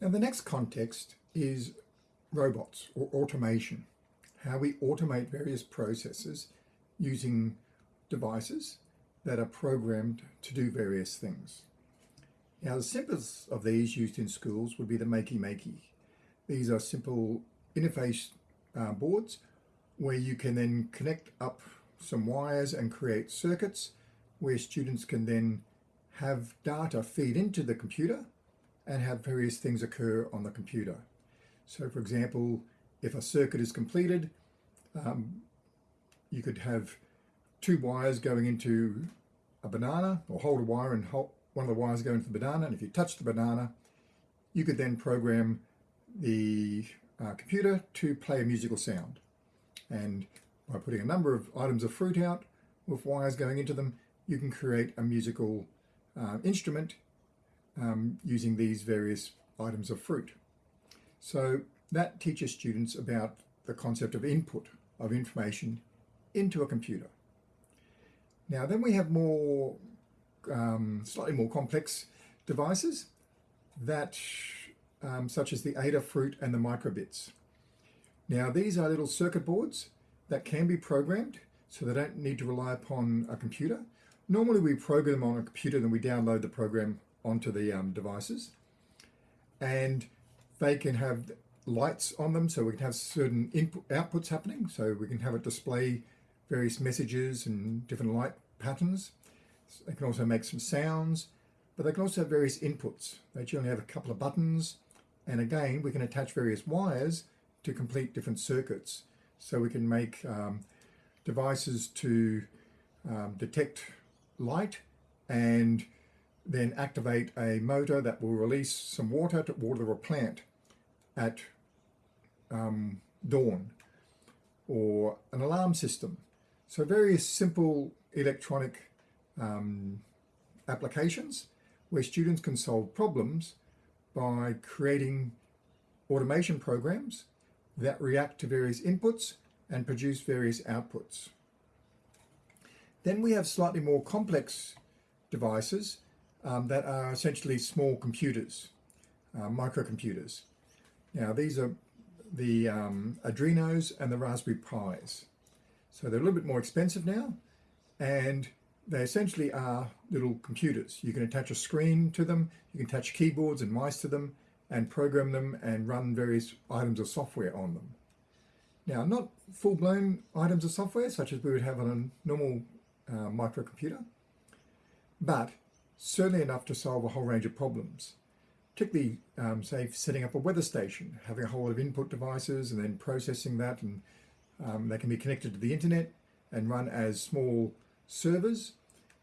Now the next context is robots or automation, how we automate various processes using devices that are programmed to do various things. Now the simplest of these used in schools would be the Makey Makey. These are simple interface uh, boards where you can then connect up some wires and create circuits where students can then have data feed into the computer and have various things occur on the computer. So for example, if a circuit is completed, um, you could have two wires going into a banana or hold a wire and hold one of the wires go into the banana and if you touch the banana you could then program the uh, computer to play a musical sound and by putting a number of items of fruit out with wires going into them you can create a musical uh, instrument um, using these various items of fruit. So that teaches students about the concept of input of information into a computer. Now then we have more, um, slightly more complex devices that, um, such as the Adafruit and the microbits. Now these are little circuit boards that can be programmed so they don't need to rely upon a computer. Normally we program them on a computer then we download the program onto the um, devices and they can have lights on them so we can have certain input outputs happening so we can have it display various messages and different light patterns. They can also make some sounds, but they can also have various inputs. They generally have a couple of buttons, and again, we can attach various wires to complete different circuits. So we can make um, devices to um, detect light and then activate a motor that will release some water to water a plant at um, dawn or an alarm system so various simple electronic um, applications where students can solve problems by creating automation programs that react to various inputs and produce various outputs. Then we have slightly more complex devices um, that are essentially small computers, uh, microcomputers. Now these are the um, Arduinos and the Raspberry Pis. So they're a little bit more expensive now and they essentially are little computers. You can attach a screen to them, you can attach keyboards and mice to them and program them and run various items of software on them. Now, not full-blown items of software such as we would have on a normal uh, microcomputer, but certainly enough to solve a whole range of problems, particularly, um, say, setting up a weather station, having a whole lot of input devices and then processing that and um, they can be connected to the internet and run as small servers.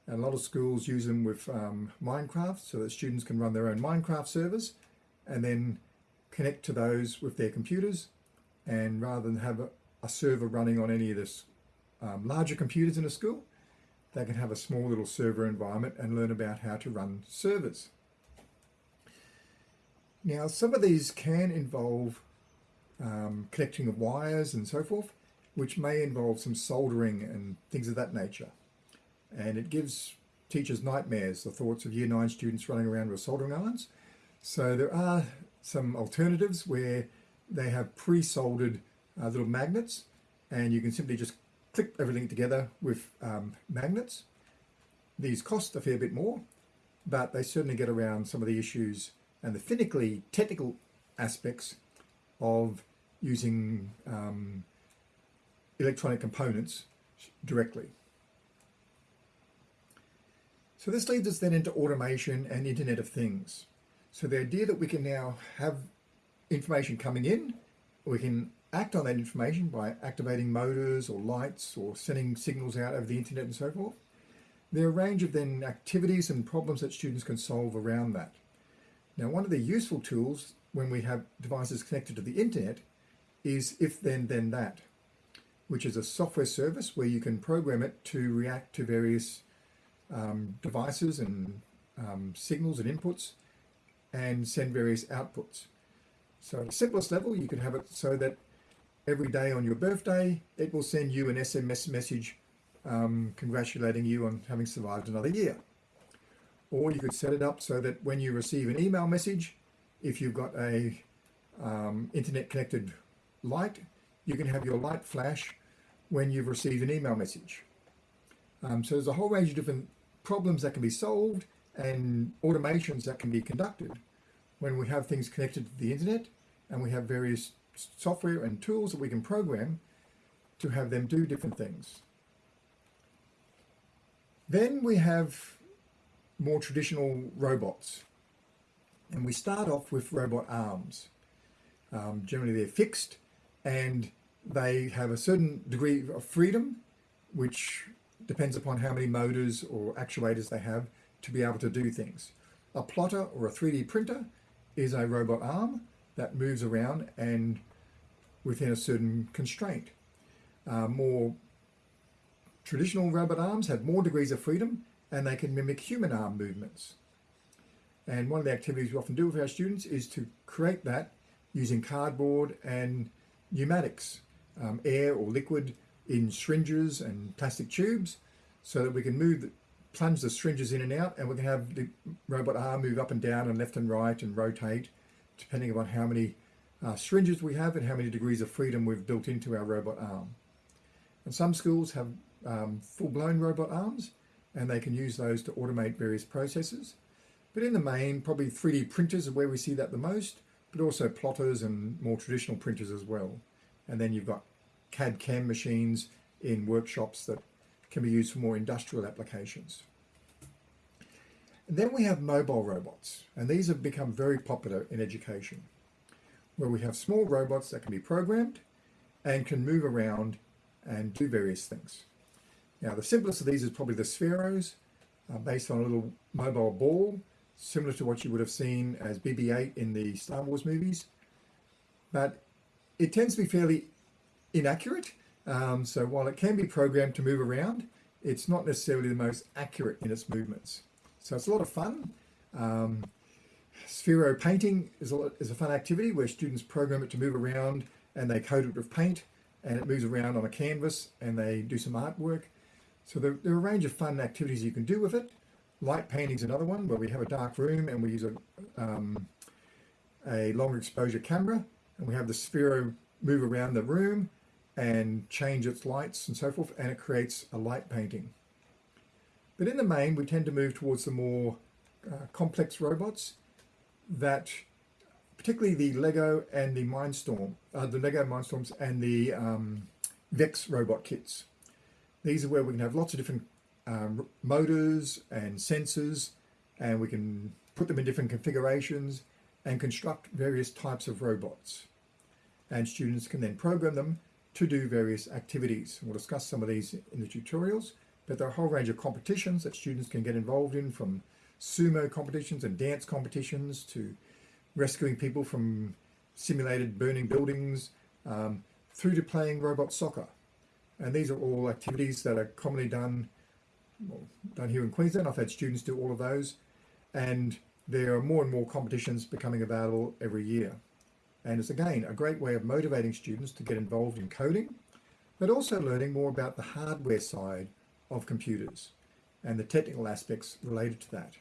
And a lot of schools use them with um, Minecraft so that students can run their own Minecraft servers and then connect to those with their computers. And rather than have a, a server running on any of this um, larger computers in a school, they can have a small little server environment and learn about how to run servers. Now, some of these can involve um, connecting of wires and so forth, which may involve some soldering and things of that nature. And it gives teachers nightmares, the thoughts of year nine students running around with soldering irons. So there are some alternatives where they have pre-soldered uh, little magnets and you can simply just clip everything together with um, magnets. These cost a fair bit more, but they certainly get around some of the issues and the finically technical aspects of using um, electronic components directly. So this leads us then into automation and Internet of Things. So the idea that we can now have information coming in, we can act on that information by activating motors or lights or sending signals out over the internet and so forth. There are a range of then activities and problems that students can solve around that. Now one of the useful tools when we have devices connected to the internet is If This Then That which is a software service where you can program it to react to various um, devices and um, signals and inputs and send various outputs. So at the simplest level, you can have it so that every day on your birthday, it will send you an SMS message um, congratulating you on having survived another year. Or you could set it up so that when you receive an email message, if you've got a um, internet connected light, you can have your light flash when you've received an email message. Um, so there's a whole range of different problems that can be solved and automations that can be conducted when we have things connected to the internet and we have various software and tools that we can program to have them do different things. Then we have more traditional robots. And we start off with robot arms. Um, generally they're fixed and they have a certain degree of freedom, which depends upon how many motors or actuators they have to be able to do things. A plotter or a 3D printer is a robot arm that moves around and within a certain constraint. Uh, more traditional robot arms have more degrees of freedom and they can mimic human arm movements. And one of the activities we often do with our students is to create that using cardboard and pneumatics, um, air or liquid in syringes and plastic tubes so that we can move, the, plunge the syringes in and out and we can have the robot arm move up and down and left and right and rotate depending upon how many uh, syringes we have and how many degrees of freedom we've built into our robot arm. And some schools have um, full-blown robot arms and they can use those to automate various processes. But in the main, probably 3D printers are where we see that the most, but also plotters and more traditional printers as well. And then you've got CAD-CAM machines in workshops that can be used for more industrial applications. And then we have mobile robots, and these have become very popular in education, where we have small robots that can be programmed and can move around and do various things. Now, the simplest of these is probably the Spheros, uh, based on a little mobile ball, similar to what you would have seen as BB-8 in the Star Wars movies. But it tends to be fairly inaccurate. Um, so while it can be programmed to move around, it's not necessarily the most accurate in its movements. So it's a lot of fun. Um, Sphero painting is a, is a fun activity where students program it to move around and they coat it with paint and it moves around on a canvas and they do some artwork. So there, there, are a range of fun activities you can do with it. Light painting is another one where we have a dark room and we use a, um, a long exposure camera and we have the Sphero move around the room and change its lights and so forth and it creates a light painting. But in the main we tend to move towards the more uh, complex robots that particularly the Lego and the Mindstorm, uh, the Lego Mindstorms and the um, Vex robot kits. These are where we can have lots of different um, motors and sensors and we can put them in different configurations and construct various types of robots. And students can then program them to do various activities. We'll discuss some of these in the tutorials, but there are a whole range of competitions that students can get involved in from sumo competitions and dance competitions to rescuing people from simulated burning buildings um, through to playing robot soccer. And these are all activities that are commonly done, well, done here in Queensland. I've had students do all of those. And there are more and more competitions becoming available every year. And it's again, a great way of motivating students to get involved in coding, but also learning more about the hardware side of computers and the technical aspects related to that.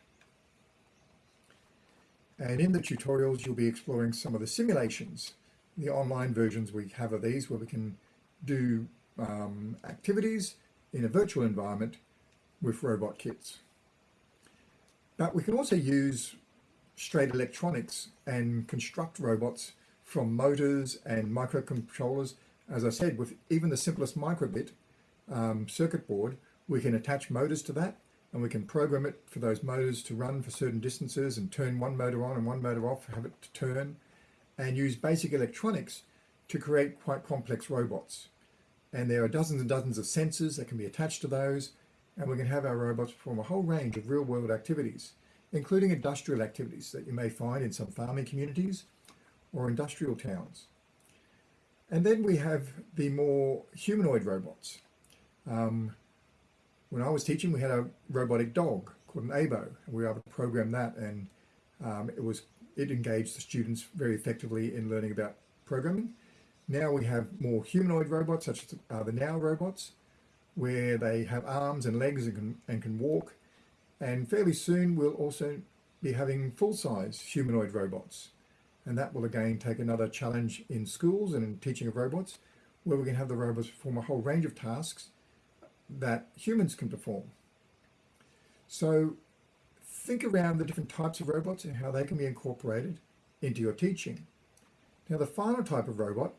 And in the tutorials, you'll be exploring some of the simulations, the online versions we have of these where we can do um, activities in a virtual environment with robot kits. But we can also use straight electronics and construct robots from motors and microcontrollers. As I said, with even the simplest microbit um, circuit board, we can attach motors to that and we can program it for those motors to run for certain distances and turn one motor on and one motor off, have it to turn, and use basic electronics to create quite complex robots and there are dozens and dozens of sensors that can be attached to those and we can have our robots perform a whole range of real-world activities including industrial activities that you may find in some farming communities or industrial towns. And then we have the more humanoid robots. Um, when I was teaching we had a robotic dog called an AIBO and we were able to program that and um, it was it engaged the students very effectively in learning about programming now we have more humanoid robots, such as uh, the NAO robots, where they have arms and legs and can, and can walk. And fairly soon we'll also be having full-size humanoid robots And that will again take another challenge in schools and in teaching of robots, where we can have the robots perform a whole range of tasks that humans can perform. So think around the different types of robots and how they can be incorporated into your teaching. Now the final type of robot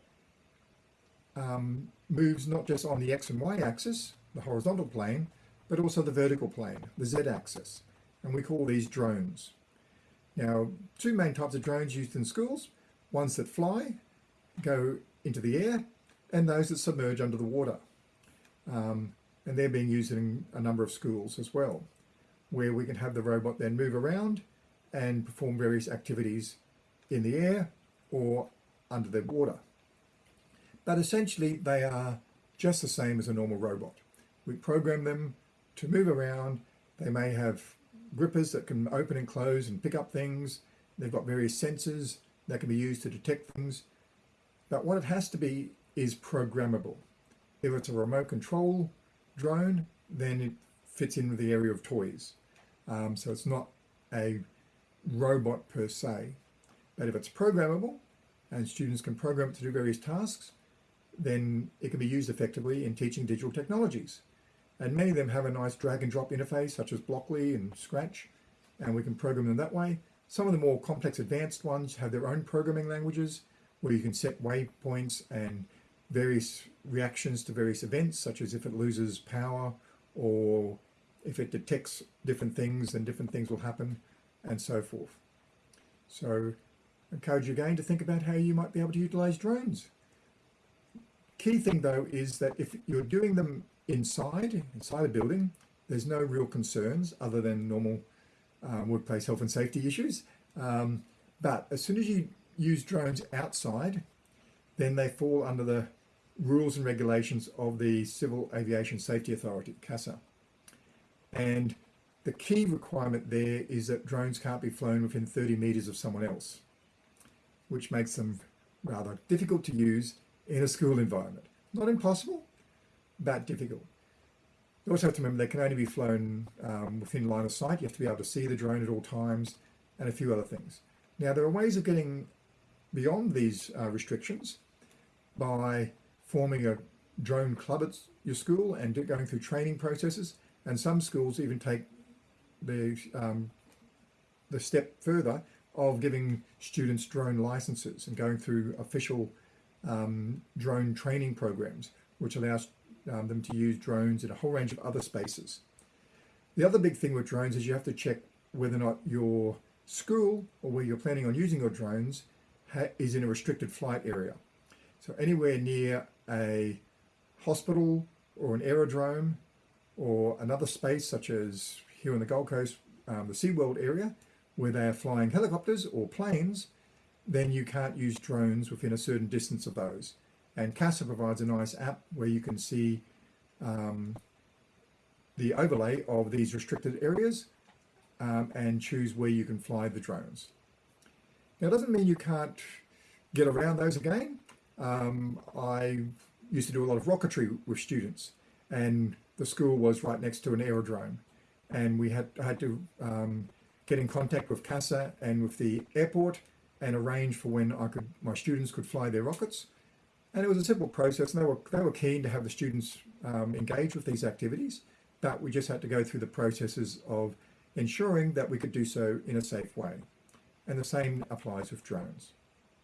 um, moves not just on the X and Y axis, the horizontal plane, but also the vertical plane, the Z axis. And we call these drones. Now, two main types of drones used in schools, ones that fly, go into the air, and those that submerge under the water. Um, and they're being used in a number of schools as well, where we can have the robot then move around and perform various activities in the air or under the water. But essentially they are just the same as a normal robot. We program them to move around. They may have grippers that can open and close and pick up things. They've got various sensors that can be used to detect things. But what it has to be is programmable. If it's a remote control drone, then it fits in with the area of toys. Um, so it's not a robot per se. But if it's programmable and students can program it to do various tasks, then it can be used effectively in teaching digital technologies. And many of them have a nice drag and drop interface, such as Blockly and Scratch, and we can program them that way. Some of the more complex advanced ones have their own programming languages, where you can set waypoints and various reactions to various events, such as if it loses power or if it detects different things, then different things will happen and so forth. So I encourage you again to think about how you might be able to utilize drones. Key thing though is that if you're doing them inside, inside a building, there's no real concerns other than normal um, workplace health and safety issues. Um, but as soon as you use drones outside, then they fall under the rules and regulations of the Civil Aviation Safety Authority, CASA. And the key requirement there is that drones can't be flown within 30 meters of someone else, which makes them rather difficult to use in a school environment. Not impossible, but difficult. You also have to remember they can only be flown um, within line of sight. You have to be able to see the drone at all times and a few other things. Now, there are ways of getting beyond these uh, restrictions by forming a drone club at your school and going through training processes. And some schools even take the, um, the step further of giving students drone licenses and going through official um, drone training programs, which allows um, them to use drones in a whole range of other spaces. The other big thing with drones is you have to check whether or not your school or where you're planning on using your drones is in a restricted flight area. So anywhere near a hospital or an aerodrome or another space such as here on the Gold Coast, um, the SeaWorld area, where they are flying helicopters or planes, then you can't use drones within a certain distance of those. And CASA provides a nice app where you can see um, the overlay of these restricted areas um, and choose where you can fly the drones. Now, it doesn't mean you can't get around those again. Um, I used to do a lot of rocketry with students and the school was right next to an aerodrome and we had, had to um, get in contact with CASA and with the airport and arrange for when I could, my students could fly their rockets. And it was a simple process and they were, they were keen to have the students um, engage with these activities, but we just had to go through the processes of ensuring that we could do so in a safe way. And the same applies with drones.